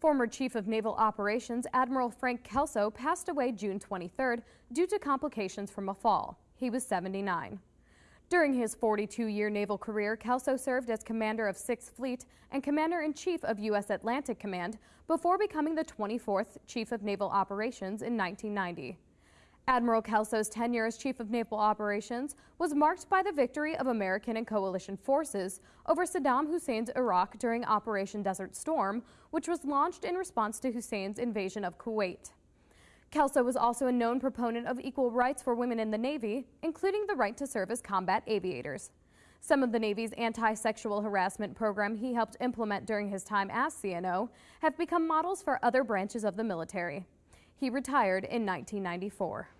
Former Chief of Naval Operations Admiral Frank Kelso passed away June 23rd due to complications from a fall. He was 79. During his 42-year naval career, Kelso served as commander of 6th Fleet and commander-in-chief of U.S. Atlantic Command before becoming the 24th Chief of Naval Operations in 1990. Admiral Kelso's tenure as Chief of Naval Operations was marked by the victory of American and coalition forces over Saddam Hussein's Iraq during Operation Desert Storm, which was launched in response to Hussein's invasion of Kuwait. Kelso was also a known proponent of equal rights for women in the Navy, including the right to serve as combat aviators. Some of the Navy's anti-sexual harassment program he helped implement during his time as CNO have become models for other branches of the military. He retired in 1994.